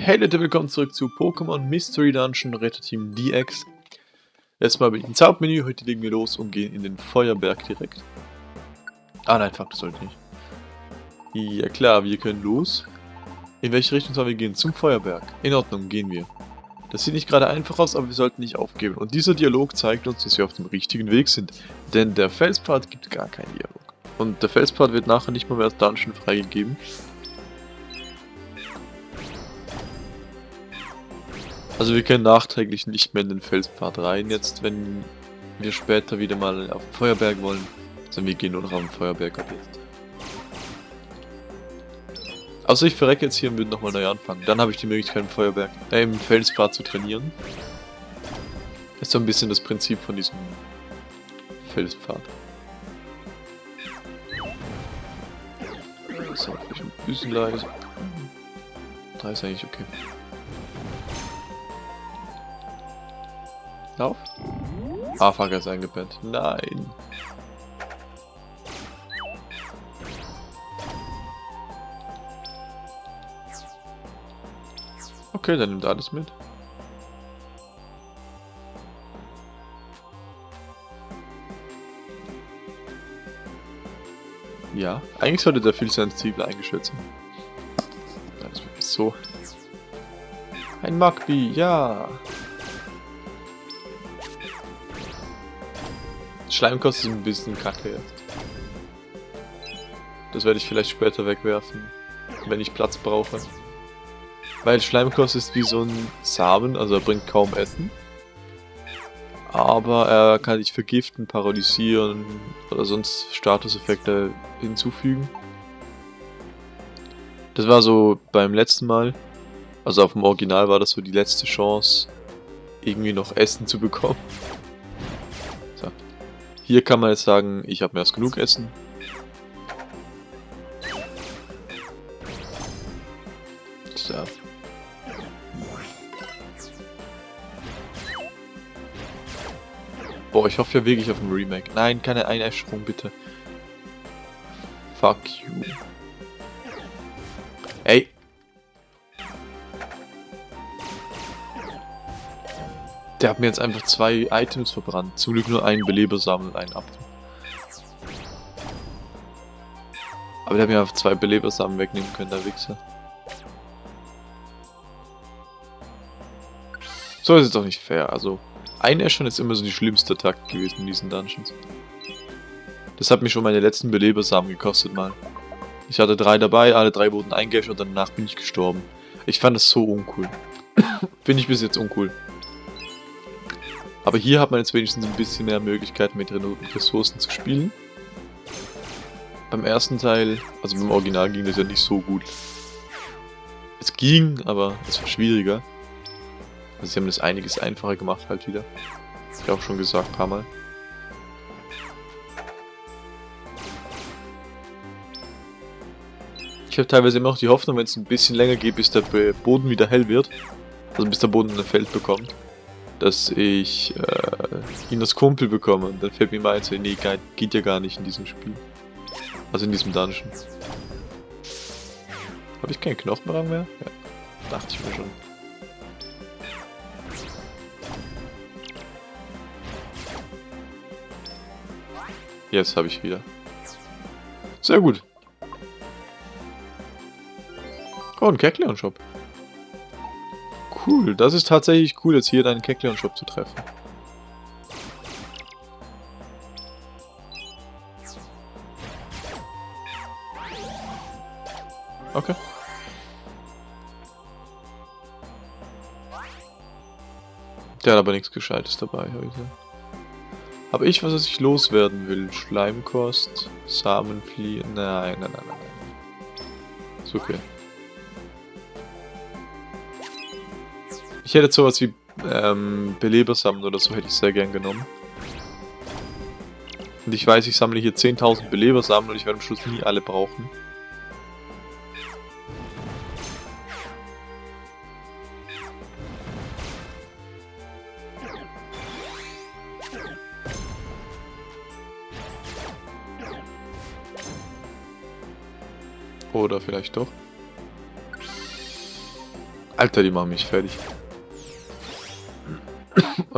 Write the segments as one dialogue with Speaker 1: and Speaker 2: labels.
Speaker 1: Hey Leute, willkommen zurück zu Pokémon Mystery Dungeon Retterteam DX. Erstmal bin ich im Zaubermenü, heute legen wir los und gehen in den Feuerberg direkt. Ah nein, fuck, das sollte nicht. Ja klar, wir können los. In welche Richtung sollen wir gehen? Zum Feuerberg. In Ordnung, gehen wir. Das sieht nicht gerade einfach aus, aber wir sollten nicht aufgeben. Und dieser Dialog zeigt uns, dass wir auf dem richtigen Weg sind. Denn der Felspfad gibt gar keinen Dialog. Und der Felspfad wird nachher nicht mal mehr als Dungeon freigegeben. Also wir können nachträglich nicht mehr in den Felspfad rein, jetzt wenn wir später wieder mal auf den Feuerberg wollen. Also wir gehen nur noch auf den Feuerberg ab jetzt. Also ich verrecke jetzt hier und würde nochmal neu anfangen. Dann habe ich die Möglichkeit im Feuerberg, äh, im Felspfad zu trainieren. ist so ein bisschen das Prinzip von diesem Felspfad. So, vielleicht ein bisschen leise. Da ist eigentlich okay. Lauf. Ah, fuck, er ist eingepennt. Nein. Okay, dann nimmt alles mit. Ja, eigentlich sollte der viel sensibler eingestellt sein. Das ist wirklich so. Ein Magby, ja. Schleimkost ist ein bisschen kacke jetzt. Das werde ich vielleicht später wegwerfen, wenn ich Platz brauche. Weil Schleimkost ist wie so ein Samen, also er bringt kaum Essen. Aber er kann dich vergiften, paralysieren oder sonst Statuseffekte hinzufügen. Das war so beim letzten Mal. Also auf dem Original war das so die letzte Chance, irgendwie noch Essen zu bekommen. Hier kann man jetzt sagen, ich habe mehr als genug Essen. So. Boah, ich hoffe ja wirklich auf ein Remake. Nein, keine Einäscherung, bitte. Fuck you. Der hat mir jetzt einfach zwei Items verbrannt. Zum Glück nur einen Belebersamen und einen Apfel. Aber der hat mir einfach zwei Belebersamen wegnehmen können, der Wichser. So ist es doch nicht fair. Also, Einäschern ist immer so die schlimmste Attacke gewesen in diesen Dungeons. Das hat mich schon meine letzten Belebersamen gekostet mal. Ich hatte drei dabei, alle drei wurden eingeäschert und danach bin ich gestorben. Ich fand das so uncool. Finde ich bis jetzt uncool. Aber hier hat man jetzt wenigstens ein bisschen mehr Möglichkeiten mit Ressourcen zu spielen. Beim ersten Teil, also beim Original ging das ja nicht so gut. Es ging, aber es war schwieriger. Also sie haben das einiges einfacher gemacht halt wieder. Hab ich auch schon gesagt, ein paar Mal. Ich habe teilweise immer noch die Hoffnung, wenn es ein bisschen länger geht, bis der Boden wieder hell wird. Also bis der Boden ein Feld bekommt dass ich äh, ihn als Kumpel bekomme. Und dann fällt mir mal ein, so, nee, geht ja gar nicht in diesem Spiel. Also in diesem Dungeon. Habe ich keinen Knochenrang mehr? Ja, dachte ich mir schon. Jetzt habe ich wieder. Sehr gut. Oh, ein Kekleon-Shop. Cool, das ist tatsächlich cool, jetzt hier deinen Kekleon-Shop zu treffen. Okay. Der hat aber nichts Gescheites dabei heute. Habe ich was, was ich loswerden will? Schleimkost, Samenflieh... Nein, nein, nein, nein, nein. Ist okay. Ich hätte sowas wie ähm, Belebersamen oder so hätte ich sehr gern genommen. Und ich weiß, ich sammle hier 10.000 Belebersamen und ich werde am Schluss nie alle brauchen. Oder vielleicht doch. Alter, die machen mich fertig.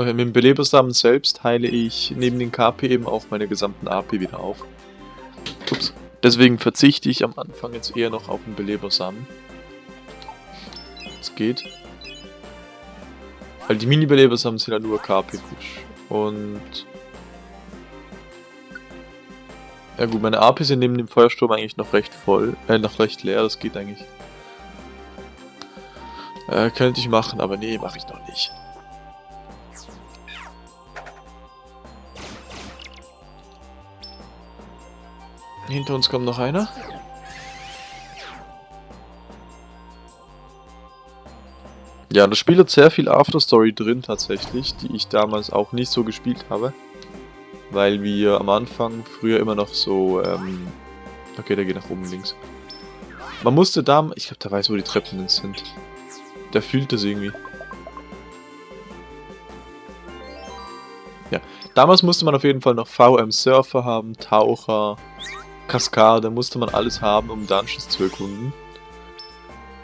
Speaker 1: Okay, mit dem Belebersamen selbst heile ich neben den KP eben auch meine gesamten AP wieder auf. Ups. Deswegen verzichte ich am Anfang jetzt eher noch auf den Belebersamen. Es geht. Weil die Mini-Belebersamen sind ja nur KP-Push. Und... Ja gut, meine AP sind neben dem Feuersturm eigentlich noch recht voll. Äh, noch recht leer, das geht eigentlich. Äh, könnte ich machen, aber nee, mache ich noch nicht. Hinter uns kommt noch einer. Ja, das Spiel hat sehr viel Afterstory drin tatsächlich, die ich damals auch nicht so gespielt habe. Weil wir am Anfang früher immer noch so, ähm... Okay, der geht nach oben links. Man musste da... Ich glaube, der weiß, wo die Treppen sind. Der fühlt das irgendwie. Ja, damals musste man auf jeden Fall noch VM Surfer haben, Taucher, Kaskade musste man alles haben, um Dungeons zu erkunden.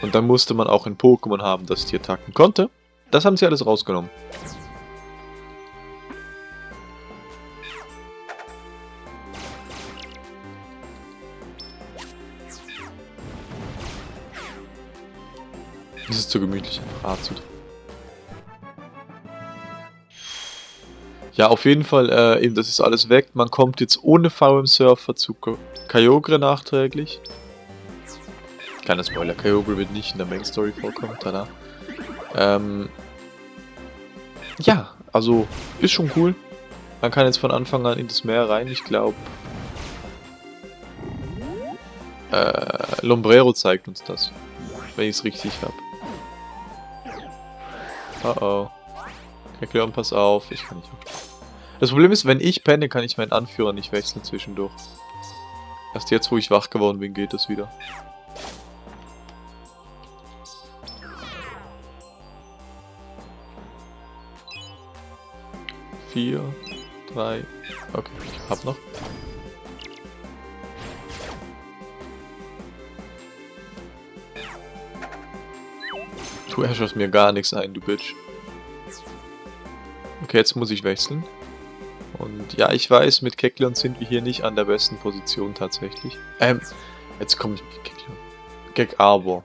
Speaker 1: Und dann musste man auch ein Pokémon haben, das die Attacken konnte. Das haben sie alles rausgenommen. Das ist zu gemütlich, einfach Azut. Ja, auf jeden Fall, äh, eben, das ist alles weg. Man kommt jetzt ohne VM Surfer zu Kyogre nachträglich. Kleiner Spoiler, Kyogre wird nicht in der Main Story vorkommen, tada. Ähm, ja, also ist schon cool. Man kann jetzt von Anfang an in das Meer rein, ich glaube. Äh, Lombrero zeigt uns das, wenn ich es richtig habe. Oh oh. Erklären, pass auf, ich kann nicht. Das Problem ist, wenn ich penne, kann ich meinen Anführer nicht wechseln zwischendurch. Erst jetzt, wo ich wach geworden bin, geht das wieder. Vier, drei, okay, ich hab noch. Du herrschst mir gar nichts ein, du Bitch. Okay, jetzt muss ich wechseln. Und ja, ich weiß, mit Kekleon sind wir hier nicht an der besten Position tatsächlich. Ähm, jetzt komme ich mit Kekleon. Gek Arbor.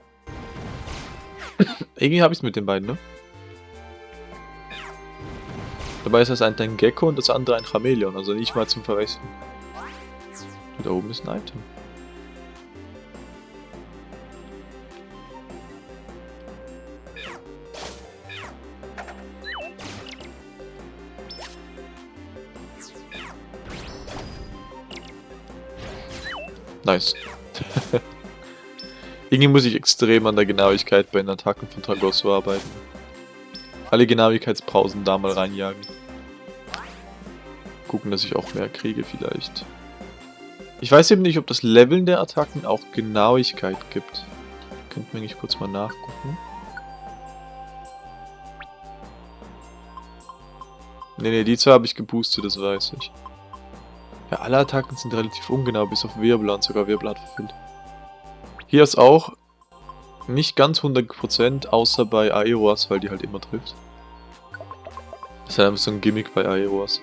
Speaker 1: Irgendwie habe ich es mit den beiden, ne? Dabei ist das eine ein Gecko und das andere ein Chameleon, also nicht mal zum Verwechseln. Da oben ist ein Item. Nice. Irgendwie muss ich extrem an der Genauigkeit bei den Attacken von Tragosso arbeiten. Alle Genauigkeitspausen da mal reinjagen. Gucken, dass ich auch mehr kriege vielleicht. Ich weiß eben nicht, ob das Leveln der Attacken auch Genauigkeit gibt. Könnten wir eigentlich kurz mal nachgucken. Ne, ne, die zwei habe ich geboostet, das weiß ich. Ja, alle Attacken sind relativ ungenau, bis auf Wirbel und sogar Wirbel hat verfehlt. Hier ist auch nicht ganz 100%, außer bei Aeroas, weil die halt immer trifft. Das ist halt einfach so ein Gimmick bei Aeroas.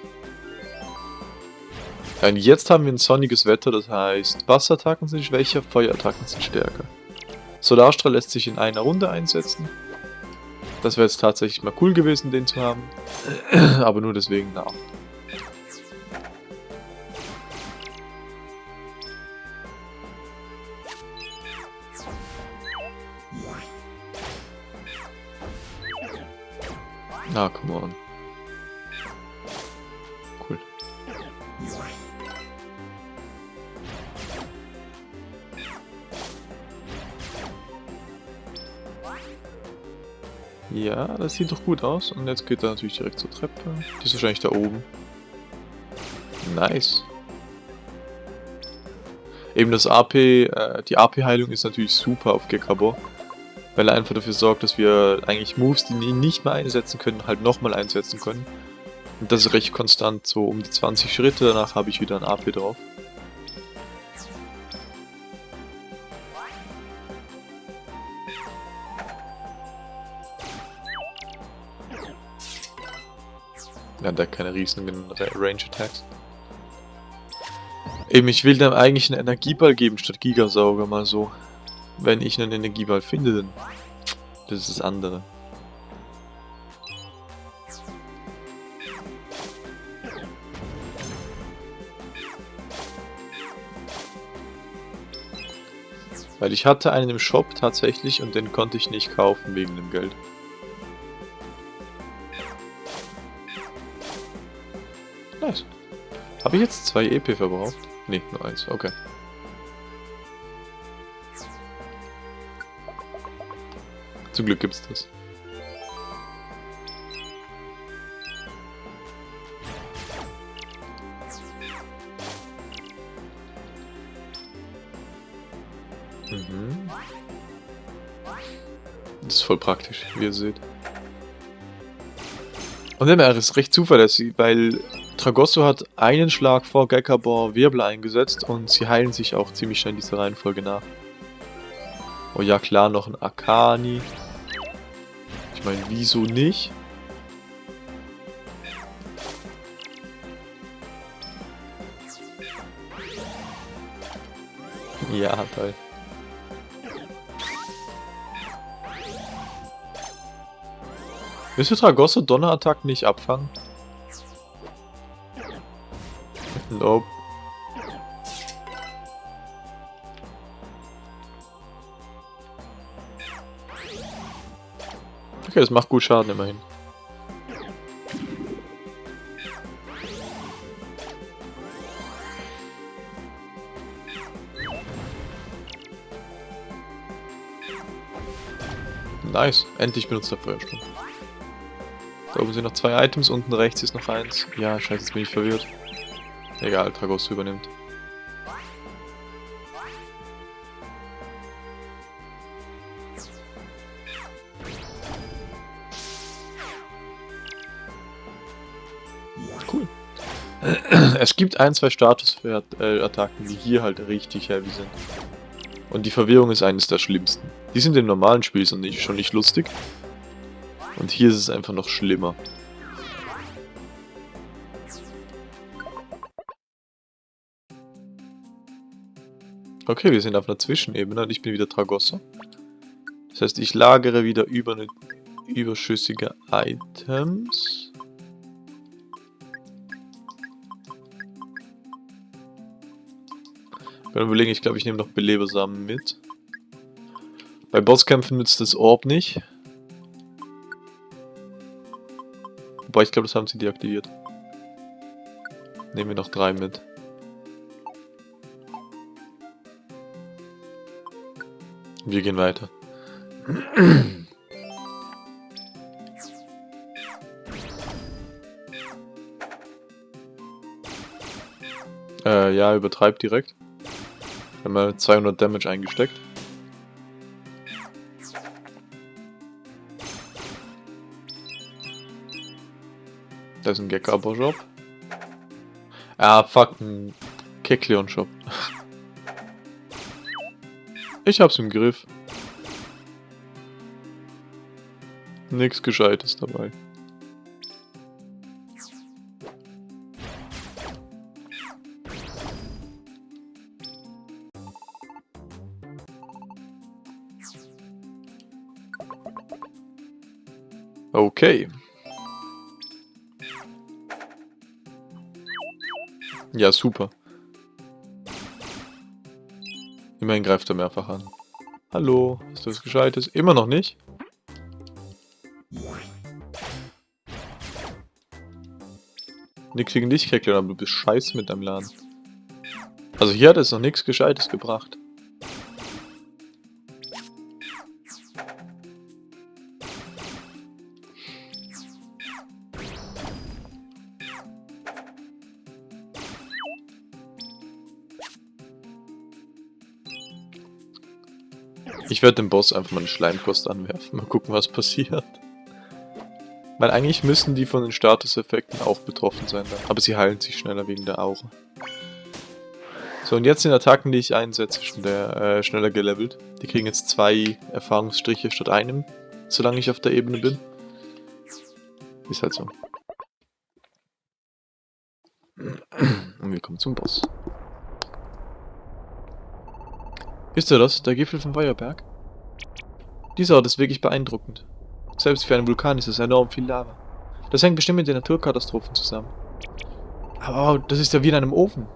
Speaker 1: Ja, und jetzt haben wir ein sonniges Wetter, das heißt, Wasserattacken sind schwächer, Feuerattacken sind stärker. Solarstrahl lässt sich in einer Runde einsetzen. Das wäre jetzt tatsächlich mal cool gewesen, den zu haben. Aber nur deswegen, na. Ah, come on. Cool. Ja, das sieht doch gut aus. Und jetzt geht er natürlich direkt zur Treppe. Die ist wahrscheinlich da oben. Nice. Eben das AP, äh, die AP-Heilung ist natürlich super auf Gekabo weil er einfach dafür sorgt, dass wir eigentlich Moves, die ihn nicht mehr einsetzen können, halt nochmal einsetzen können. Und das ist recht konstant, so um die 20 Schritte, danach habe ich wieder ein AP drauf. Ja, der hat keine riesigen Range Attacks. Eben, ich will dem eigentlich einen Energieball geben statt Gigasauger, mal so. Wenn ich einen Energieball finde, dann... Das ist das andere. Weil ich hatte einen im Shop tatsächlich und den konnte ich nicht kaufen wegen dem Geld. Nice. Habe ich jetzt zwei EP verbraucht? Ne, nur eins. Okay. Zum Glück gibt's das. Mhm. Das ist voll praktisch, wie ihr seht. Und MR ist recht zuverlässig, weil Tragosso hat einen Schlag vor Gekabor Wirbel eingesetzt und sie heilen sich auch ziemlich schnell in dieser Reihenfolge nach. Oh ja klar, noch ein Akani. Ich meine, wieso nicht? Ja, toll. Du Tragosso Donnerattacken nicht abfangen? Nope. Okay, das macht gut Schaden immerhin. Nice, endlich benutzt er Feuersturm. Da oben sind noch zwei Items, unten rechts ist noch eins. Ja, scheiße, jetzt bin ich verwirrt. Egal, Tragos übernimmt. Es gibt ein, zwei Status-Attacken, die hier halt richtig heavy sind. Und die Verwirrung ist eines der schlimmsten. Die sind im normalen Spiel schon nicht lustig. Und hier ist es einfach noch schlimmer. Okay, wir sind auf einer Zwischenebene und ich bin wieder Tragosso. Das heißt, ich lagere wieder über eine überschüssige Items. Kann überlegen, ich glaube, ich nehme noch Belebersamen mit. Bei Bosskämpfen nützt das Orb nicht. Wobei, ich glaube, das haben sie deaktiviert. Nehmen wir noch drei mit. Wir gehen weiter. äh, ja, übertreibt direkt. Wir haben mal 200 Damage eingesteckt. Da ist ein Gekabo-Shop. Ah, fuck, ein Kekleon-Shop. Ich hab's im Griff. Nix Gescheites dabei. Okay. Ja, super. Immerhin greift er mehrfach an. Hallo, hast du was Gescheites? Immer noch nicht? Nix gegen dich, Keckler, aber du bist scheiße mit deinem Laden. Also hier hat es noch nichts Gescheites gebracht. Ich werde dem Boss einfach mal eine Schleimkost anwerfen. Mal gucken, was passiert. Weil eigentlich müssen die von den Statuseffekten auch betroffen sein. Aber sie heilen sich schneller wegen der Aura. So, und jetzt sind Attacken, die ich einsetze, schon der, äh, schneller gelevelt. Die kriegen jetzt zwei Erfahrungsstriche statt einem, solange ich auf der Ebene bin. Ist halt so. Und wir kommen zum Boss. Wisst ihr das? Der Gipfel vom Feuerberg? Dieser Ort ist wirklich beeindruckend. Selbst für einen Vulkan ist es enorm viel Lava. Das hängt bestimmt mit den Naturkatastrophen zusammen. Aber das ist ja wie in einem Ofen.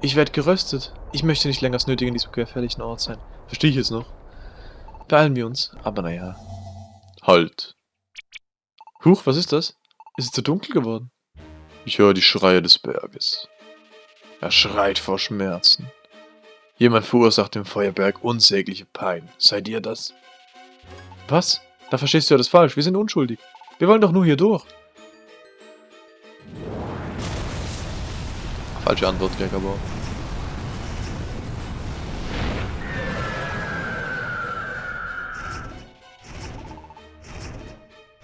Speaker 1: Ich werde geröstet. Ich möchte nicht länger als nötig in diesem gefährlichen Ort sein. Verstehe ich jetzt noch. Beeilen wir uns. Aber naja. Halt. Huch, was ist das? Ist es zu dunkel geworden? Ich höre die Schreie des Berges. Er schreit vor Schmerzen. Jemand verursacht dem Feuerberg unsägliche Pein. Seid ihr das? Was? Da verstehst du ja das falsch. Wir sind unschuldig. Wir wollen doch nur hier durch. Falsche Antwort, Gregor.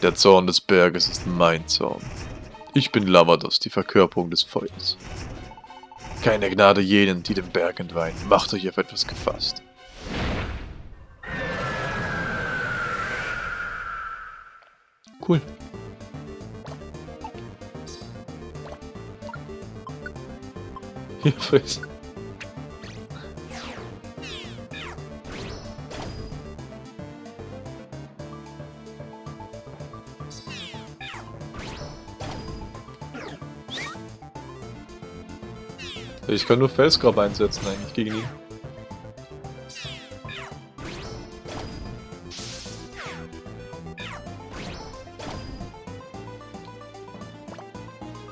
Speaker 1: Der Zorn des Berges ist mein Zorn. Ich bin Lavados, die Verkörperung des Feuers. Keine Gnade jenen, die den Berg entweihen. Macht euch auf etwas gefasst. Cool. Hier, friss. Ich kann nur Felsgrab einsetzen eigentlich gegen ihn.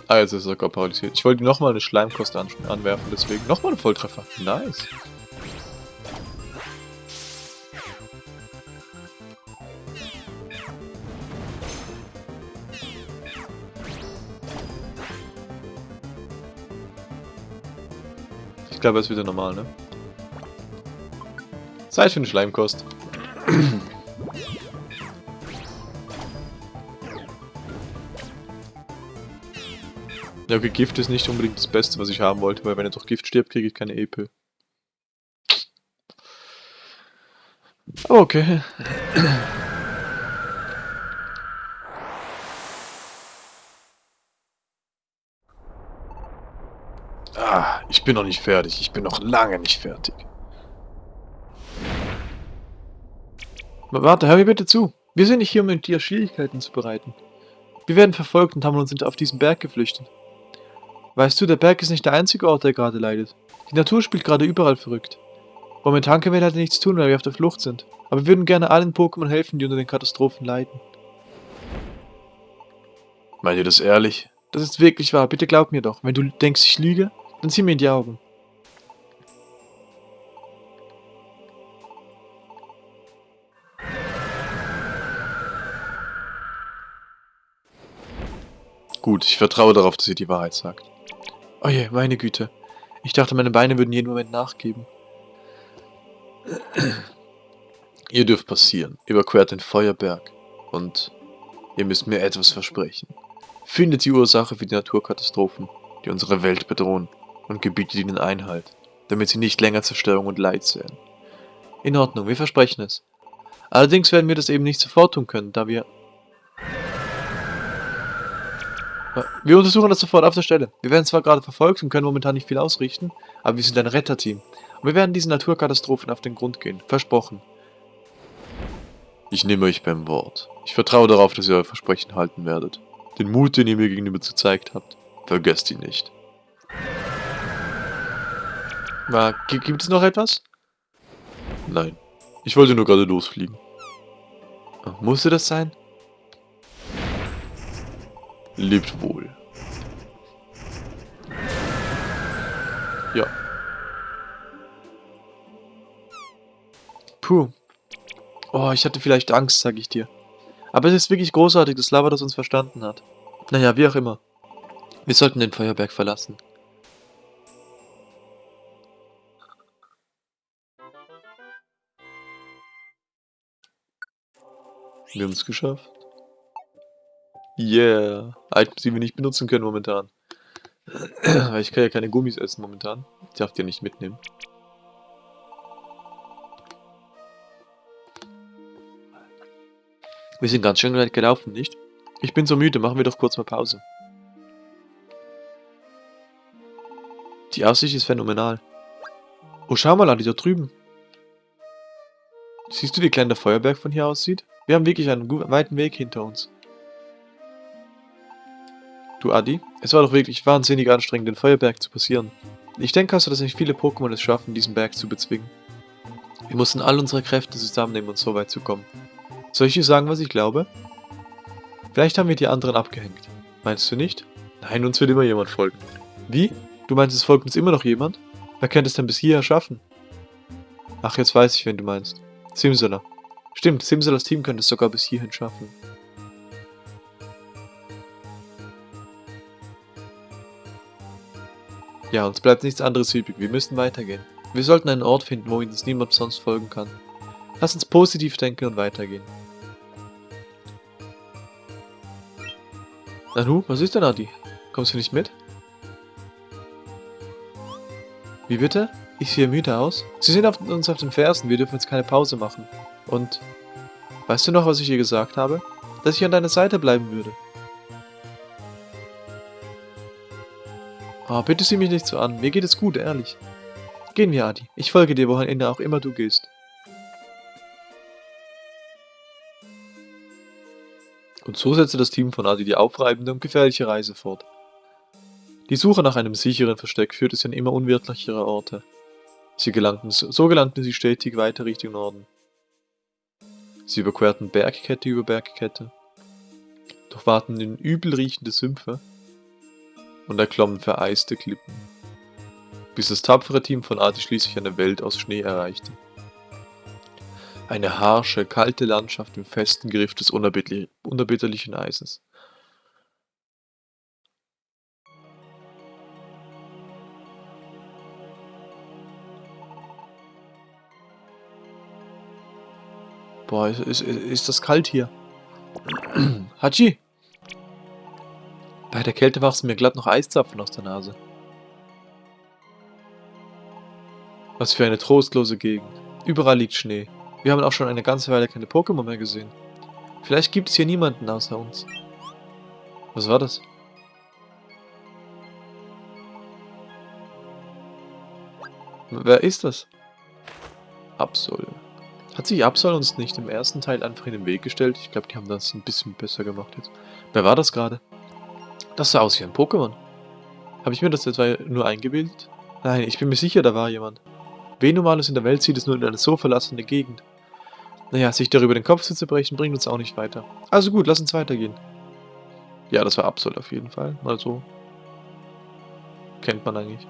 Speaker 1: Ah, jetzt ist er sogar paralysiert. Ich wollte nochmal eine Schleimkost an anwerfen, deswegen nochmal ein Volltreffer. Nice. Glaube, er ist wieder normal, ne? Zeit für eine Schleimkost. ja, okay, Gift ist nicht unbedingt das Beste, was ich haben wollte, weil wenn er durch Gift stirbt, kriege ich keine EP. Okay. Ah, ich bin noch nicht fertig. Ich bin noch lange nicht fertig. Warte, hör mir bitte zu. Wir sind nicht hier, um mit dir Schwierigkeiten zu bereiten. Wir werden verfolgt und haben uns auf diesen Berg geflüchtet. Weißt du, der Berg ist nicht der einzige Ort, der gerade leidet. Die Natur spielt gerade überall verrückt. Momentan können wir leider nichts tun, weil wir auf der Flucht sind. Aber wir würden gerne allen Pokémon helfen, die unter den Katastrophen leiden. Meint ihr das ehrlich? Das ist wirklich wahr. Bitte glaub mir doch. Wenn du denkst, ich lüge, dann sieh mir in die Augen. Gut, ich vertraue darauf, dass ihr die Wahrheit sagt. Oh je, meine Güte. Ich dachte, meine Beine würden jeden Moment nachgeben. ihr dürft passieren. Überquert den Feuerberg. Und ihr müsst mir etwas versprechen. Findet die Ursache für die Naturkatastrophen, die unsere Welt bedrohen und gebietet ihnen Einhalt, damit sie nicht länger Zerstörung und Leid sehen. In Ordnung, wir versprechen es. Allerdings werden wir das eben nicht sofort tun können, da wir... Wir untersuchen das sofort auf der Stelle. Wir werden zwar gerade verfolgt und können momentan nicht viel ausrichten, aber wir sind ein Retterteam. Und wir werden diesen Naturkatastrophen auf den Grund gehen. Versprochen. Ich nehme euch beim Wort. Ich vertraue darauf, dass ihr euer Versprechen halten werdet. Den Mut, den ihr mir gegenüber gezeigt habt, vergesst ihn nicht. Na, gibt es noch etwas? Nein. Ich wollte nur gerade losfliegen. Musste das sein? Lebt wohl. Ja. Puh. Oh, ich hatte vielleicht Angst, sag ich dir. Aber es ist wirklich großartig, dass Lava das uns verstanden hat. Naja, wie auch immer. Wir sollten den Feuerberg verlassen. Wir haben es geschafft. Yeah. Items, die wir nicht benutzen können momentan. Weil ich kann ja keine Gummis essen momentan. Ich darf die nicht mitnehmen. Wir sind ganz schön weit gelaufen, nicht? Ich bin so müde, machen wir doch kurz mal Pause. Die Aussicht ist phänomenal. Oh, schau mal, Adi, da drüben. Siehst du, wie klein der Feuerberg von hier aussieht? Wir haben wirklich einen weiten Weg hinter uns. Du, Adi, es war doch wirklich wahnsinnig anstrengend, den Feuerberg zu passieren. Ich denke also, dass nicht viele Pokémon es schaffen, diesen Berg zu bezwingen. Wir mussten all unsere Kräfte zusammennehmen, um so weit zu kommen. Soll ich dir sagen, was ich glaube? Vielleicht haben wir die anderen abgehängt. Meinst du nicht? Nein, uns wird immer jemand folgen. Wie? Du meinst, es folgt uns immer noch jemand? Wer könnte es denn bis hierher schaffen? Ach, jetzt weiß ich, wen du meinst. Simsala. Stimmt, Simsalas Team könnte es sogar bis hierhin schaffen. Ja, uns bleibt nichts anderes übrig. Wir müssen weitergehen. Wir sollten einen Ort finden, wo uns niemand sonst folgen kann. Lass uns positiv denken und weitergehen. Nanu, was ist denn, Adi? Kommst du nicht mit? Wie bitte? Ich sehe müde aus. Sie sind auf uns auf den Fersen, wir dürfen jetzt keine Pause machen. Und... Weißt du noch, was ich ihr gesagt habe? Dass ich an deiner Seite bleiben würde. Oh, bitte sieh mich nicht so an. Mir geht es gut, ehrlich. Gehen wir, Adi. Ich folge dir, wohin auch immer du gehst. Und so setzte das Team von Adi die aufreibende und gefährliche Reise fort. Die Suche nach einem sicheren Versteck führte sie an immer unwirtlichere Orte. Sie gelangten, so gelangten sie stetig weiter Richtung Norden. Sie überquerten Bergkette über Bergkette, durchwaten in übel riechende Sümpfe und erklommen vereiste Klippen, bis das tapfere Team von Adi schließlich eine Welt aus Schnee erreichte. Eine harsche, kalte Landschaft im festen Griff des unerbitterlichen Eises. Boah, ist, ist, ist das kalt hier. Hachi! Bei der Kälte wachsen mir glatt noch Eiszapfen aus der Nase. Was für eine trostlose Gegend. Überall liegt Schnee. Wir haben auch schon eine ganze Weile keine Pokémon mehr gesehen. Vielleicht gibt es hier niemanden außer uns. Was war das? Wer ist das? Absol. Hat sich Absol uns nicht im ersten Teil einfach in den Weg gestellt? Ich glaube, die haben das ein bisschen besser gemacht jetzt. Wer war das gerade? Das sah aus wie ein Pokémon. Habe ich mir das etwa nur eingebildet? Nein, ich bin mir sicher, da war jemand. Wen Normales in der Welt zieht es nur in eine so verlassene Gegend? Naja, sich darüber den Kopf zu zerbrechen, bringt uns auch nicht weiter. Also gut, lass uns weitergehen. Ja, das war Absol auf jeden Fall. Mal so. Kennt man eigentlich.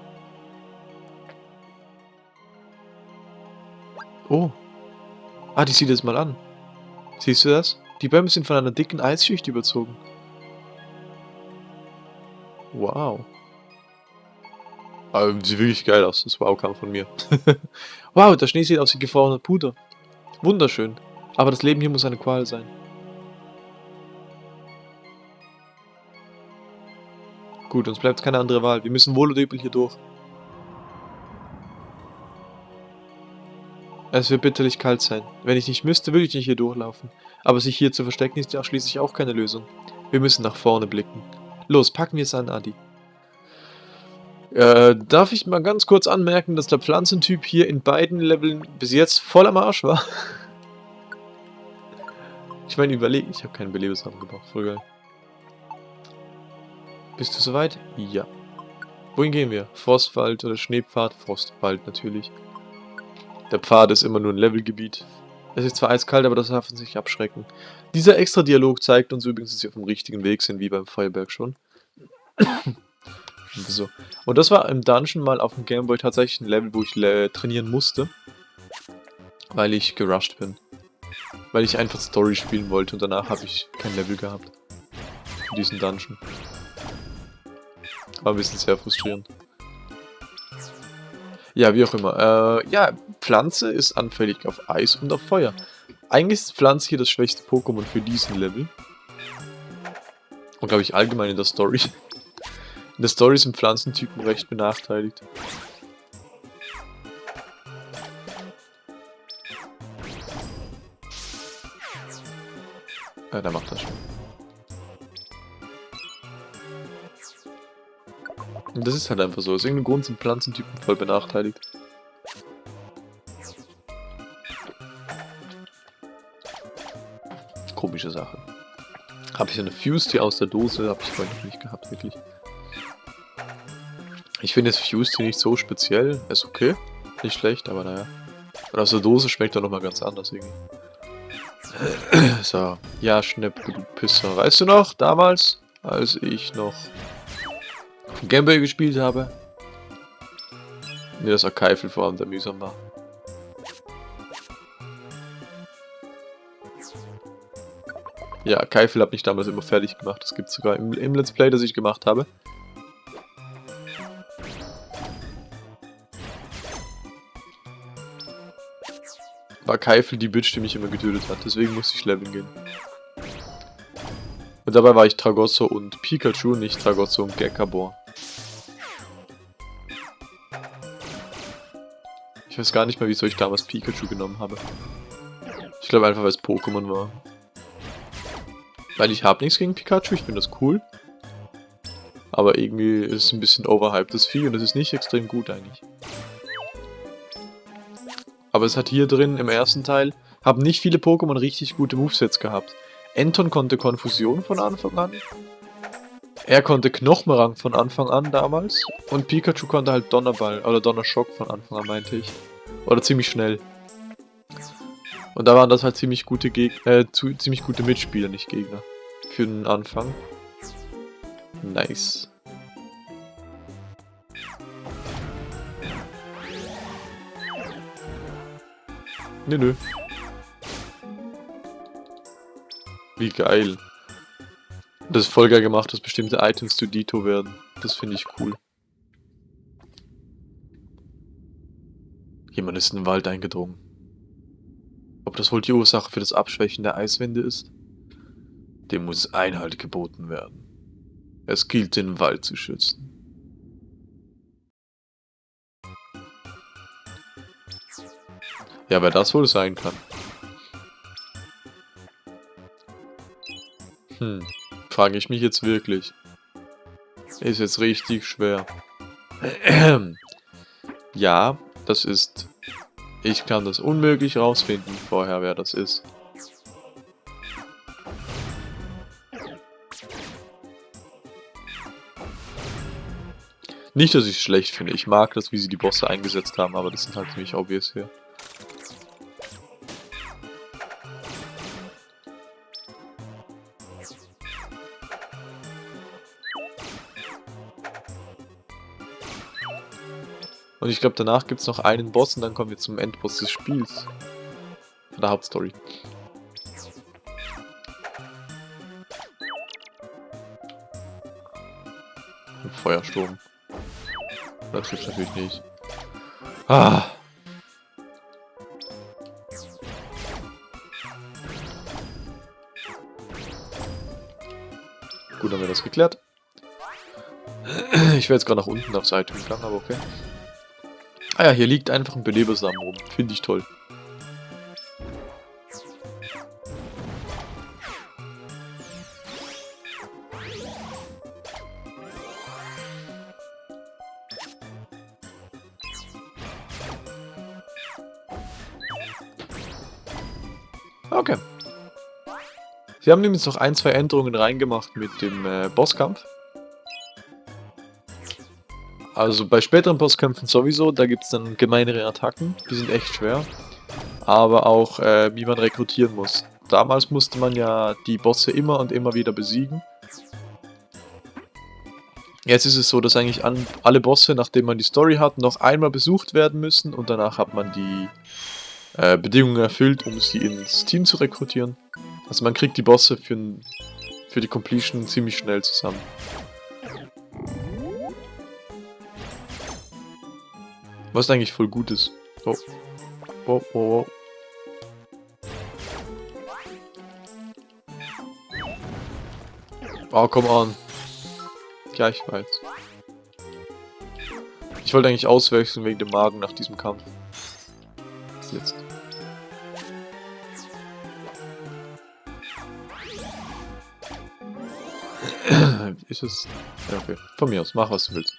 Speaker 1: Oh, Ah, die sieht es mal an. Siehst du das? Die Bäume sind von einer dicken Eisschicht überzogen. Wow. Aber sieht wirklich geil aus. Das Wow kam von mir. wow, der Schnee sieht aus wie gefrorener Puder. Wunderschön. Aber das Leben hier muss eine Qual sein. Gut, uns bleibt keine andere Wahl. Wir müssen wohl oder übel hier durch. Es wird bitterlich kalt sein. Wenn ich nicht müsste, würde ich nicht hier durchlaufen. Aber sich hier zu verstecken ist ja schließlich auch keine Lösung. Wir müssen nach vorne blicken. Los, packen wir es an, Adi. Äh, darf ich mal ganz kurz anmerken, dass der Pflanzentyp hier in beiden Leveln bis jetzt voll am Arsch war? ich meine, überlegen, ich habe keine Belebenswaffen gebraucht, voll geil. Bist du soweit? Ja. Wohin gehen wir? Frostwald oder Schneepfad? Frostwald natürlich. Der Pfad ist immer nur ein Levelgebiet. Es ist zwar eiskalt, aber das darf uns nicht abschrecken. Dieser extra Dialog zeigt uns übrigens, dass wir auf dem richtigen Weg sind, wie beim Feuerberg schon. so. Und das war im Dungeon mal auf dem Gameboy tatsächlich ein Level, wo ich trainieren musste. Weil ich gerusht bin. Weil ich einfach Story spielen wollte und danach habe ich kein Level gehabt. In diesem Dungeon. War ein bisschen sehr frustrierend. Ja, wie auch immer. Äh, ja, Pflanze ist anfällig auf Eis und auf Feuer. Eigentlich ist Pflanze hier das schwächste Pokémon für diesen Level. Und glaube ich allgemein in der Story. In der Story sind Pflanzentypen recht benachteiligt. Ja, der macht das schon. Und das ist halt einfach so. Aus irgendeinem Grund sind Pflanzentypen voll benachteiligt. Komische Sache. Habe ich eine Fuse hier aus der Dose? Habe ich vorhin noch nicht gehabt, wirklich. Ich finde das Fuse hier nicht so speziell. Ist okay. Nicht schlecht, aber naja. Und aus der Dose schmeckt er nochmal ganz anders irgendwie. so. Ja, Schnäppke, du Pisser. Weißt du noch, damals, als ich noch Gameboy gespielt habe? Mir das Archival vor allem der mühsam war. Ja, Keifel hat mich damals immer fertig gemacht. Das gibt es sogar im, im Let's Play, das ich gemacht habe. War Keifel die Bitch, die mich immer getötet hat. Deswegen musste ich leveln gehen. Und dabei war ich Tragosso und Pikachu, nicht Tragosso und Gekabor. Ich weiß gar nicht mehr, wieso ich damals Pikachu genommen habe. Ich glaube einfach, weil es Pokémon war. Weil ich habe nichts gegen Pikachu, ich finde das cool. Aber irgendwie ist es ein bisschen overhyped, das Vieh, und das ist nicht extrem gut eigentlich. Aber es hat hier drin im ersten Teil, haben nicht viele Pokémon richtig gute Movesets gehabt. Enton konnte Konfusion von Anfang an. Er konnte Knochenrang von Anfang an damals. Und Pikachu konnte halt Donnerball oder Donnerschock von Anfang an, meinte ich. Oder ziemlich schnell. Und da waren das halt ziemlich gute Gegner, äh, zu, ziemlich gute Mitspieler, nicht Gegner. Für den Anfang. Nice. Nö, nö. Wie geil. Das ist voll geil gemacht, dass bestimmte Items zu Dito werden. Das finde ich cool. Jemand ist in den Wald eingedrungen. Ob das wohl die Ursache für das Abschwächen der Eiswände ist? Dem muss Einhalt geboten werden. Es gilt, den Wald zu schützen. Ja, wer das wohl sein kann. Hm, frage ich mich jetzt wirklich. Ist jetzt richtig schwer. ja, das ist ich kann das unmöglich rausfinden vorher, wer das ist. Nicht, dass ich es schlecht finde. Ich mag das, wie sie die Bosse eingesetzt haben, aber das sind halt ziemlich obvious hier. Und ich glaube, danach gibt es noch einen Boss und dann kommen wir zum Endboss des Spiels. Von der Hauptstory. Ein Feuersturm. Das trifft natürlich nicht. Ah! Gut, haben wir das geklärt. Ich wäre jetzt gerade nach unten aufs Item gegangen, aber okay. Ah ja, hier liegt einfach ein Belebersamen rum. Finde ich toll. Okay. Sie haben nämlich noch ein, zwei Änderungen reingemacht mit dem äh, Bosskampf. Also bei späteren Bosskämpfen sowieso, da gibt es dann gemeinere Attacken, die sind echt schwer. Aber auch, äh, wie man rekrutieren muss. Damals musste man ja die Bosse immer und immer wieder besiegen. Jetzt ist es so, dass eigentlich alle Bosse, nachdem man die Story hat, noch einmal besucht werden müssen und danach hat man die äh, Bedingungen erfüllt, um sie ins Team zu rekrutieren. Also man kriegt die Bosse für, für die Completion ziemlich schnell zusammen. Was eigentlich voll gut ist. Oh. Oh, oh, oh. Oh, komm an. Weiß. Ich wollte eigentlich auswechseln wegen dem Magen nach diesem Kampf. Jetzt. ist es... Ja, okay. Von mir aus, mach was du willst.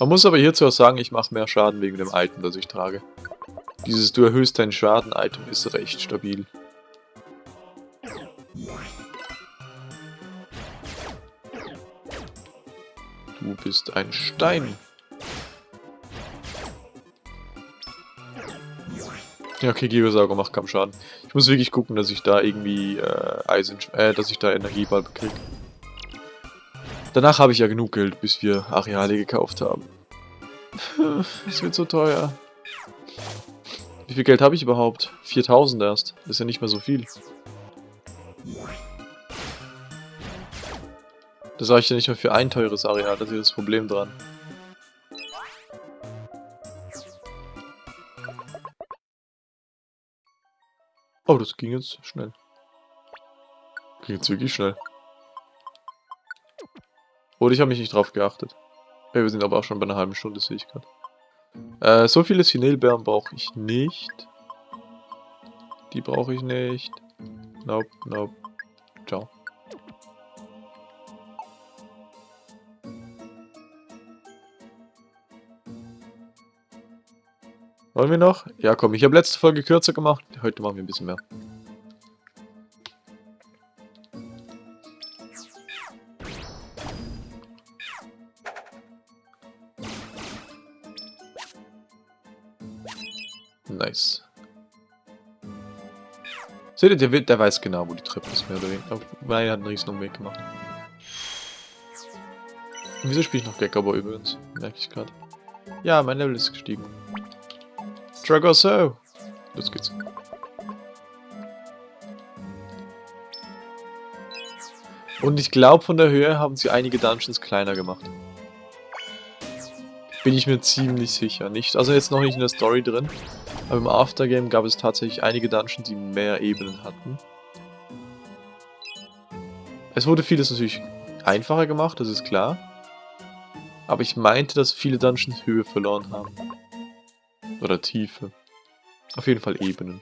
Speaker 1: Man muss aber hierzu auch sagen, ich mache mehr Schaden wegen dem Item, das ich trage. Dieses Du erhöhst deinen Schaden-Item ist recht stabil. Du bist ein Stein. Ja, okay, Gigasauger macht kaum Schaden. Ich muss wirklich gucken, dass ich da irgendwie äh, Eisen, äh, dass ich da Energieball bekriege. Danach habe ich ja genug Geld, bis wir Areale gekauft haben. Das wird so teuer. Wie viel Geld habe ich überhaupt? 4000 erst. Das ist ja nicht mehr so viel. Das reicht ja nicht mehr für ein teures Areal, das ist das Problem dran. Oh, das ging jetzt schnell. Ging jetzt wirklich schnell. Oder ich habe mich nicht drauf geachtet. Ja, wir sind aber auch schon bei einer halben Stunde, sehe ich gerade. Äh, so viele Sinelbeeren brauche ich nicht. Die brauche ich nicht. Nope, nope. Ciao. Wollen wir noch? Ja, komm, ich habe letzte Folge kürzer gemacht. Heute machen wir ein bisschen mehr. Seht ihr, der, der weiß genau, wo die Treppe ist, mehr oder weniger. Weil er hat einen riesen Umweg gemacht. Und wieso spiele ich noch Geckoboy übrigens? Merke ich gerade. Ja, mein Level ist gestiegen. so. Los geht's. Und ich glaube, von der Höhe haben sie einige Dungeons kleiner gemacht. Bin ich mir ziemlich sicher. Nicht, also jetzt noch nicht in der Story drin. Aber im Aftergame gab es tatsächlich einige Dungeons, die mehr Ebenen hatten. Es wurde vieles natürlich einfacher gemacht, das ist klar. Aber ich meinte, dass viele Dungeons Höhe verloren haben. Oder Tiefe. Auf jeden Fall Ebenen.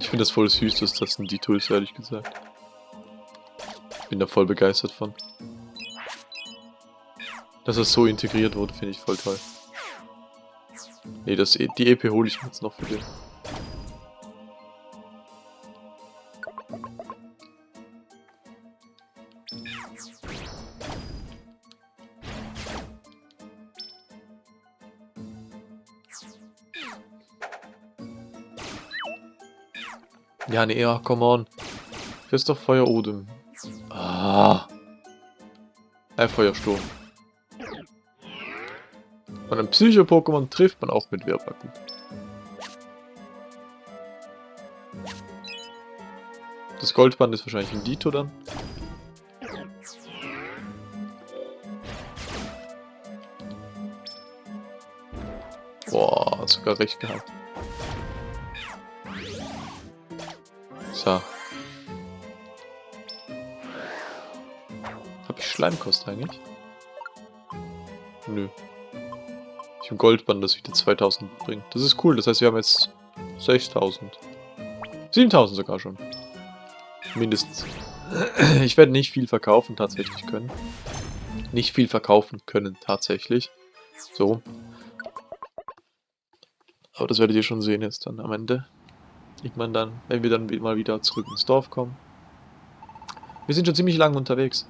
Speaker 1: Ich finde das voll süß, dass das sind die Tools, ehrlich gesagt. Bin da voll begeistert von. Dass das so integriert wurde, finde ich voll toll. Ne, das, e, die EP hole ich mir jetzt noch für den. Ja, nee, ja, come on. Christoph Feuer Odem. Ah. Ein äh, Feuersturm. Und ein Psycho-Pokémon trifft man auch mit Wirbelgut. Das Goldband ist wahrscheinlich ein Dito dann. Boah, sogar recht gehabt. So. Hab ich Schleimkost eigentlich? Nö. Ich Goldband, das wieder 2000 bringt. Das ist cool, das heißt, wir haben jetzt 6000. 7000 sogar schon. Mindestens. Ich werde nicht viel verkaufen tatsächlich können. Nicht viel verkaufen können tatsächlich. So. Aber das werdet ihr schon sehen jetzt dann am Ende. Ich meine dann, wenn wir dann mal wieder zurück ins Dorf kommen. Wir sind schon ziemlich lange unterwegs.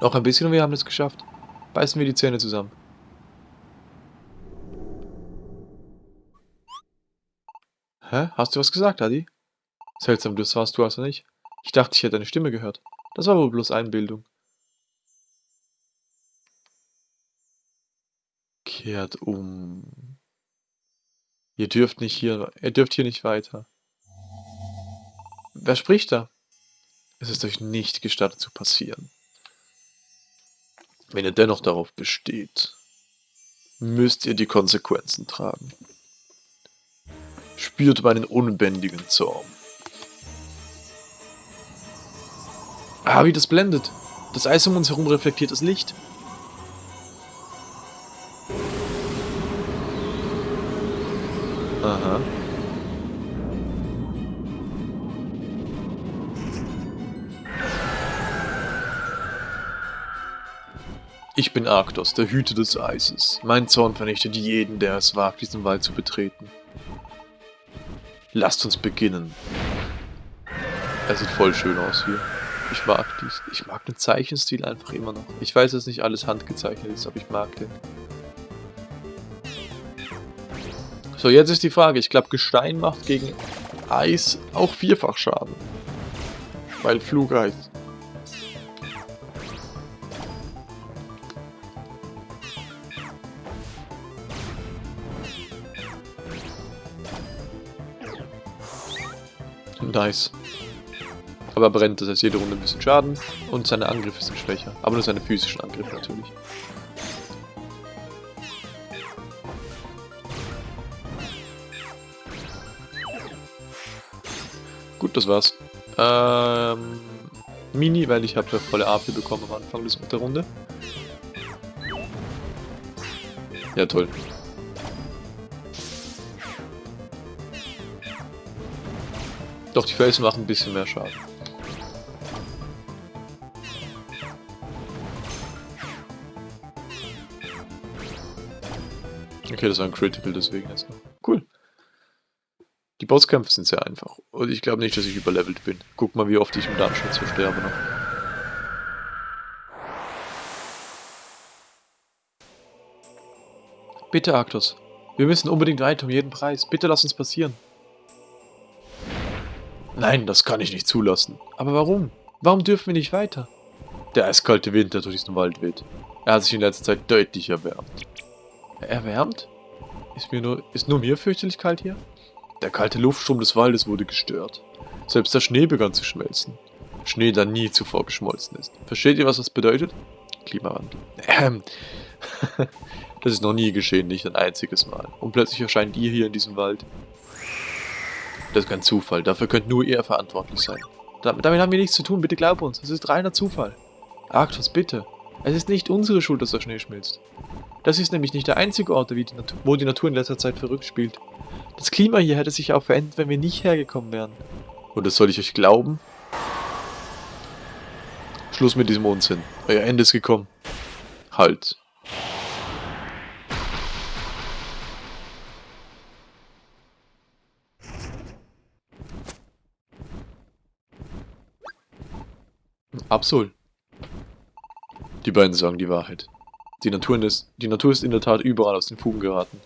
Speaker 1: Noch ein bisschen und wir haben es geschafft. Beißen wir die Zähne zusammen. Hä? Hast du was gesagt, Adi? Seltsam, das warst du also nicht. Ich dachte, ich hätte deine Stimme gehört. Das war wohl bloß Einbildung. Kehrt um. Ihr dürft nicht hier, ihr dürft hier nicht weiter. Wer spricht da? Es ist euch nicht gestattet zu passieren. Wenn ihr dennoch darauf besteht, müsst ihr die Konsequenzen tragen spürt meinen unbändigen Zorn. Ah, wie das blendet. Das Eis um uns herum reflektiert das Licht. Aha. Ich bin Arktos, der Hüter des Eises. Mein Zorn vernichtet jeden, der es wagt, diesen Wald zu betreten. Lasst uns beginnen. Es sieht voll schön aus hier. Ich mag dies. Ich mag den Zeichenstil einfach immer noch. Ich weiß, dass nicht alles handgezeichnet ist, aber ich mag den. So, jetzt ist die Frage. Ich glaube, Gestein macht gegen Eis auch vierfach Schaden. Weil Flugeis. Nice. Aber brennt, das heißt jede Runde ein bisschen Schaden und seine Angriffe sind schwächer. Aber nur seine physischen Angriffe natürlich. Gut, das war's. Ähm, Mini, weil ich habe ja volle AP bekommen am Anfang der Runde. Ja, toll. Doch, die Felsen machen ein bisschen mehr Schaden. Okay, das war ein Critical, deswegen erstmal. Cool. Die Bosskämpfe sind sehr einfach. Und ich glaube nicht, dass ich überlevelt bin. Guck mal, wie oft ich im Dungeon so sterbe noch. Bitte, Arctos. Wir müssen unbedingt weiter, um jeden Preis. Bitte lass uns passieren. Nein, das kann ich nicht zulassen. Aber warum? Warum dürfen wir nicht weiter? Der eiskalte Wind, der durch diesen Wald weht. Er hat sich in letzter Zeit deutlich erwärmt. Erwärmt? Ist, mir nur, ist nur mir fürchterlich kalt hier? Der kalte Luftstrom des Waldes wurde gestört. Selbst der Schnee begann zu schmelzen. Schnee, der nie zuvor geschmolzen ist. Versteht ihr, was das bedeutet? Klimawandel. Ähm. das ist noch nie geschehen, nicht ein einziges Mal. Und plötzlich erscheint ihr hier in diesem Wald. Das ist kein Zufall. Dafür könnt nur ihr verantwortlich sein. Damit, damit haben wir nichts zu tun. Bitte glaub uns. Es ist reiner Zufall. Arktos, bitte. Es ist nicht unsere Schuld, dass der Schnee schmilzt. Das ist nämlich nicht der einzige Ort, die wo die Natur in letzter Zeit verrückt spielt. Das Klima hier hätte sich auch verändert, wenn wir nicht hergekommen wären. Und das soll ich euch glauben? Schluss mit diesem Unsinn. Euer Ende ist gekommen. Halt. Absol. Die beiden sagen die Wahrheit. Die Natur, ist, die Natur ist in der Tat überall aus den Fugen geraten.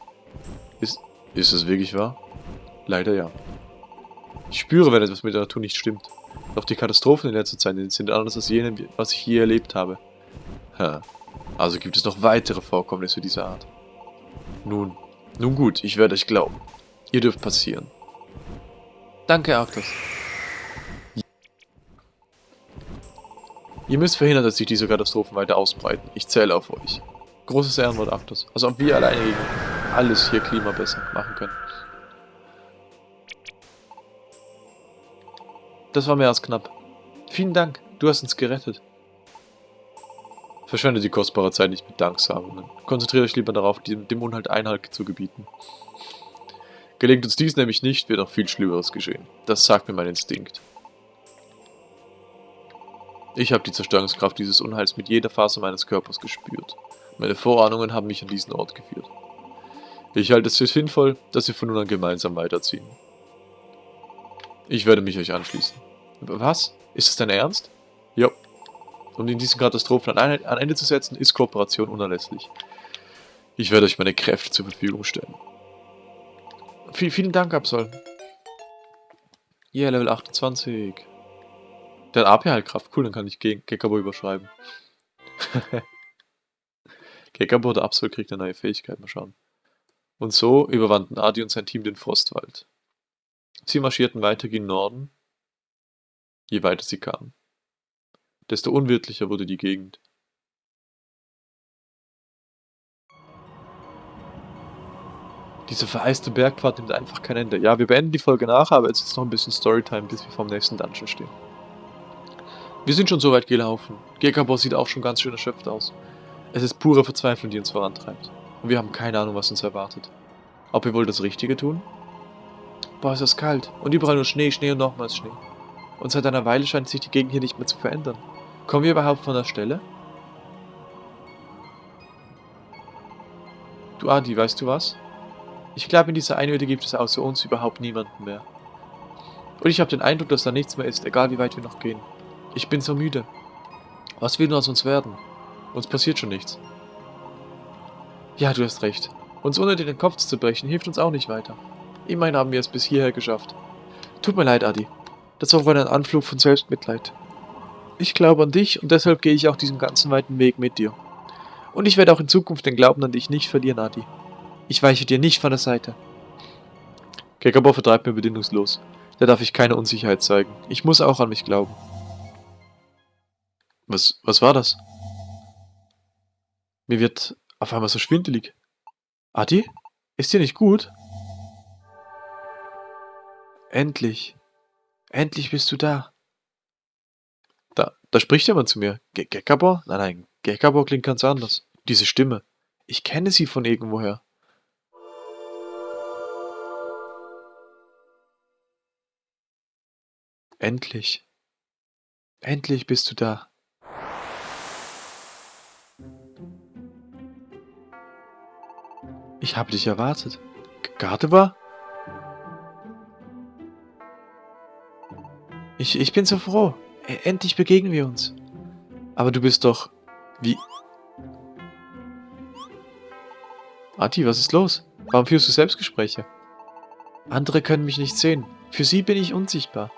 Speaker 1: Ist, ist es wirklich wahr? Leider ja. Ich spüre, wenn etwas mit der Natur nicht stimmt. Doch die Katastrophen in letzter Zeit sind anders als jene, was ich je erlebt habe. Ha. Also gibt es noch weitere Vorkommnisse dieser Art. Nun, nun gut, ich werde euch glauben. Ihr dürft passieren. Danke, Arktos. Ihr müsst verhindern, dass sich diese Katastrophen weiter ausbreiten. Ich zähle auf euch. Großes Ehrenwort, Arktos. Also ob wir alleine gegen alles hier Klima besser machen können. Das war mehr als knapp. Vielen Dank, du hast uns gerettet. Verschwendet die kostbare Zeit nicht mit Danksagungen. Konzentriert euch lieber darauf, dem, dem Unhalt Einhalt zu gebieten. Gelingt uns dies nämlich nicht, wird noch viel Schlimmeres geschehen. Das sagt mir mein Instinkt. Ich habe die Zerstörungskraft dieses Unheils mit jeder Faser meines Körpers gespürt. Meine Vorahnungen haben mich an diesen Ort geführt. Ich halte es für sinnvoll, dass wir von nun an gemeinsam weiterziehen. Ich werde mich euch anschließen. Was? Ist es dein Ernst? Ja. Um in diesen Katastrophen ein Ende zu setzen, ist Kooperation unerlässlich. Ich werde euch meine Kräfte zur Verfügung stellen. V vielen Dank, Absol. Yeah, Level 28. Der hat AP-Heilkraft. Cool, dann kann ich gegen Gekabo überschreiben. Gekabo oder Absol kriegt eine neue Fähigkeit. Mal schauen. Und so überwanden Adi und sein Team den Frostwald. Sie marschierten weiter gegen Norden, je weiter sie kamen. Desto unwirtlicher wurde die Gegend. Diese vereiste Bergfahrt nimmt einfach kein Ende. Ja, wir beenden die Folge nachher, aber jetzt ist noch ein bisschen Storytime, bis wir vom nächsten Dungeon stehen. Wir sind schon so weit gelaufen. Gekabos sieht auch schon ganz schön erschöpft aus. Es ist pure Verzweiflung, die uns vorantreibt. Und wir haben keine Ahnung, was uns erwartet. Ob wir wohl das Richtige tun? Boah, ist das kalt. Und überall nur Schnee, Schnee und nochmals Schnee. Und seit einer Weile scheint sich die Gegend hier nicht mehr zu verändern. Kommen wir überhaupt von der Stelle? Du Adi, weißt du was? Ich glaube, in dieser Einöde gibt es außer uns überhaupt niemanden mehr. Und ich habe den Eindruck, dass da nichts mehr ist, egal wie weit wir noch gehen. Ich bin so müde. Was will nur aus uns werden? Uns passiert schon nichts. Ja, du hast recht. Uns ohne dir den Kopf zu brechen, hilft uns auch nicht weiter. Immerhin haben wir es bis hierher geschafft. Tut mir leid, Adi. Das war wohl ein Anflug von Selbstmitleid. Ich glaube an dich und deshalb gehe ich auch diesen ganzen weiten Weg mit dir. Und ich werde auch in Zukunft den Glauben an dich nicht verlieren, Adi. Ich weiche dir nicht von der Seite. Kekabo vertreibt mir bedingungslos. Da darf ich keine Unsicherheit zeigen. Ich muss auch an mich glauben. Was, was war das? Mir wird auf einmal so schwindelig. Adi? Ist dir nicht gut? Endlich. Endlich bist du da. Da, da spricht jemand zu mir. Ge Gekabor? Nein, nein, Gekabor klingt ganz anders. Diese Stimme. Ich kenne sie von irgendwoher. Endlich. Endlich bist du da. Ich habe dich erwartet. Gardebar? Ich, ich bin so froh. E, endlich begegnen wir uns. Aber du bist doch... Wie... Ati, was ist los? Warum führst du Selbstgespräche? Andere können mich nicht sehen. Für sie bin ich unsichtbar.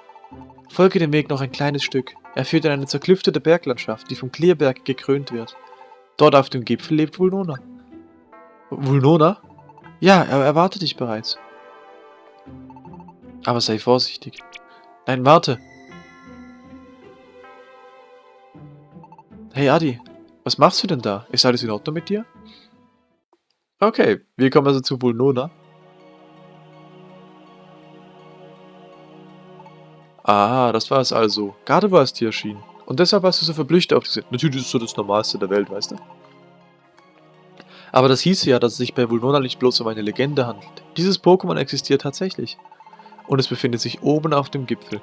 Speaker 1: Folge dem Weg noch ein kleines Stück. Er führt in eine zerklüftete Berglandschaft, die vom Klierberg gekrönt wird. Dort auf dem Gipfel lebt Vulnona. Vulnona? Ja, er erwartet dich bereits. Aber sei vorsichtig. Nein, warte. Hey Adi, was machst du denn da? Ist alles in Ordnung mit dir? Okay, wir kommen also zu Vulnona. Ah, das war es also. Gerade war es dir erschienen. Und deshalb warst du so verblüfft auf diese... Natürlich ist es so das Normalste der Welt, weißt du? Aber das hieße ja, dass es sich bei Vulnona nicht bloß um eine Legende handelt. Dieses Pokémon existiert tatsächlich. Und es befindet sich oben auf dem Gipfel.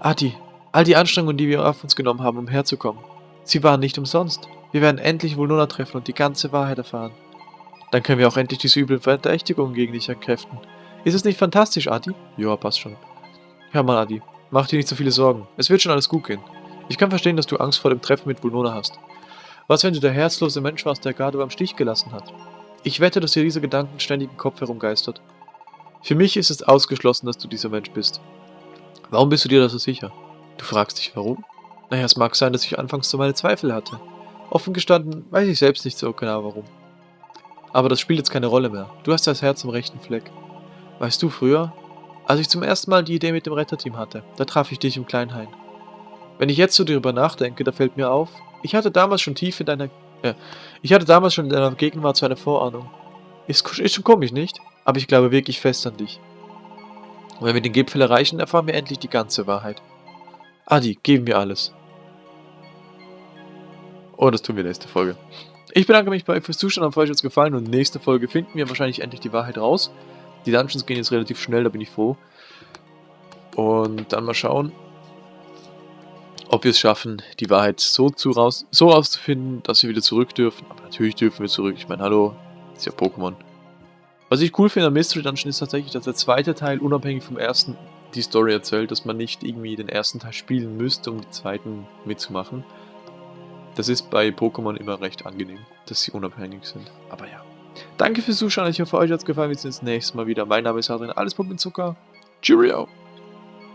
Speaker 1: Adi, all die Anstrengungen, die wir auf uns genommen haben, um herzukommen, sie waren nicht umsonst. Wir werden endlich Vulnona treffen und die ganze Wahrheit erfahren. Dann können wir auch endlich diese üblen Verdächtigungen gegen dich entkräften. Ist es nicht fantastisch, Adi? Ja, passt schon. Hör mal, Adi, mach dir nicht so viele Sorgen. Es wird schon alles gut gehen. Ich kann verstehen, dass du Angst vor dem Treffen mit Vulnona hast. Was, wenn du der herzlose Mensch warst, der gerade beim Stich gelassen hat? Ich wette, dass dir diese Gedanken ständig im Kopf herumgeistert. Für mich ist es ausgeschlossen, dass du dieser Mensch bist. Warum bist du dir da so sicher? Du fragst dich, warum? Naja, es mag sein, dass ich anfangs so meine Zweifel hatte. Offen gestanden, weiß ich selbst nicht so genau warum. Aber das spielt jetzt keine Rolle mehr. Du hast das Herz im rechten Fleck. Weißt du, früher, als ich zum ersten Mal die Idee mit dem Retterteam hatte, da traf ich dich im Kleinhain. Wenn ich jetzt so darüber nachdenke, da fällt mir auf, ich hatte damals schon tief in deiner... Äh, ich hatte damals schon in deiner Gegenwart so eine Vorahnung. Ist, ist schon komisch, nicht? Aber ich glaube wirklich fest an dich. Und wenn wir den Gipfel erreichen, erfahren wir endlich die ganze Wahrheit. Adi, geben wir alles. Oh, das tun wir nächste Folge. Ich bedanke mich bei euch fürs Zuschauen, hoffe euch hat es gefallen und nächste Folge finden wir wahrscheinlich endlich die Wahrheit raus. Die Dungeons gehen jetzt relativ schnell, da bin ich froh. Und dann mal schauen, ob wir es schaffen, die Wahrheit so, zu raus, so rauszufinden, dass wir wieder zurück dürfen. Aber natürlich dürfen wir zurück. Ich meine, hallo, ist ja Pokémon. Was ich cool finde am Mystery Dungeon ist tatsächlich, dass der zweite Teil unabhängig vom ersten die Story erzählt, dass man nicht irgendwie den ersten Teil spielen müsste, um den zweiten mitzumachen. Das ist bei Pokémon immer recht angenehm, dass sie unabhängig sind. Aber ja. Danke fürs Zuschauen, ich hoffe euch hat es gefallen. Wir sehen uns das nächste Mal wieder. Mein Name ist Adrian, alles Pump mit Zucker. Cheerio!